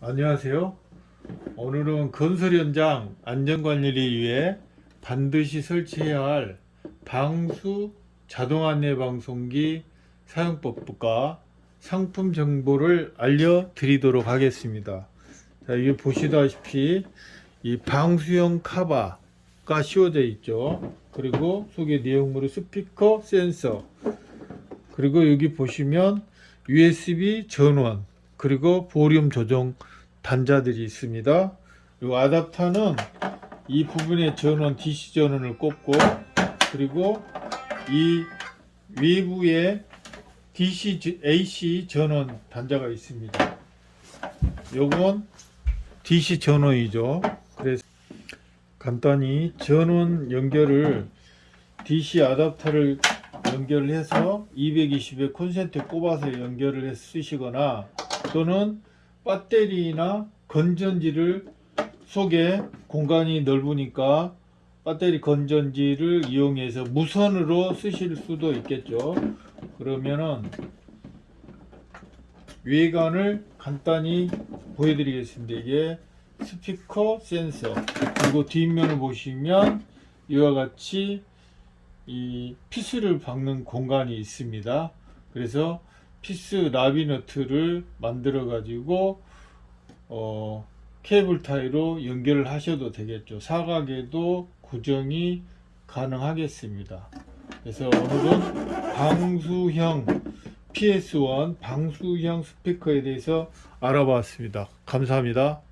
안녕하세요. 오늘은 건설 현장 안전관리를 위해 반드시 설치해야 할 방수 자동 안내 방송기 사용법과 상품 정보를 알려드리도록 하겠습니다. 자, 이게 보시다시피 이 방수형 카바가 씌워져 있죠. 그리고 속에 내용물은 스피커, 센서, 그리고 여기 보시면 USB 전원, 그리고 볼륨 조정 단자들이 있습니다. 이 아답터는 이 부분에 전원 DC 전원을 꼽고 그리고 이 외부에 DC 지- AC 전원 단자가 있습니다. 요건 DC 전원이죠. 그래서 간단히 전원 연결을 DC 아답터를 연결을 해서 220에 콘센트 꼽아서 연결을 해서 쓰시거나 또는 배터리나 건전지를 속에 공간이 넓으니까 배터리 건전지를 이용해서 무선으로 쓰실 수도 있겠죠. 그러면은 외관을 간단히 보여드리겠습니다. 이게 스피커 센서 그리고 뒷면을 보시면 이와 같이 이 피스를 박는 공간이 있습니다. 그래서 피스 나비너트를 만들어 가지고 어, 케이블 타이로 연결을 하셔도 되겠죠. 사각에도 고정이 가능하겠습니다. 그래서 오늘은 방수형 PS1 방수형 스피커에 대해서 알아봤습니다. 감사합니다.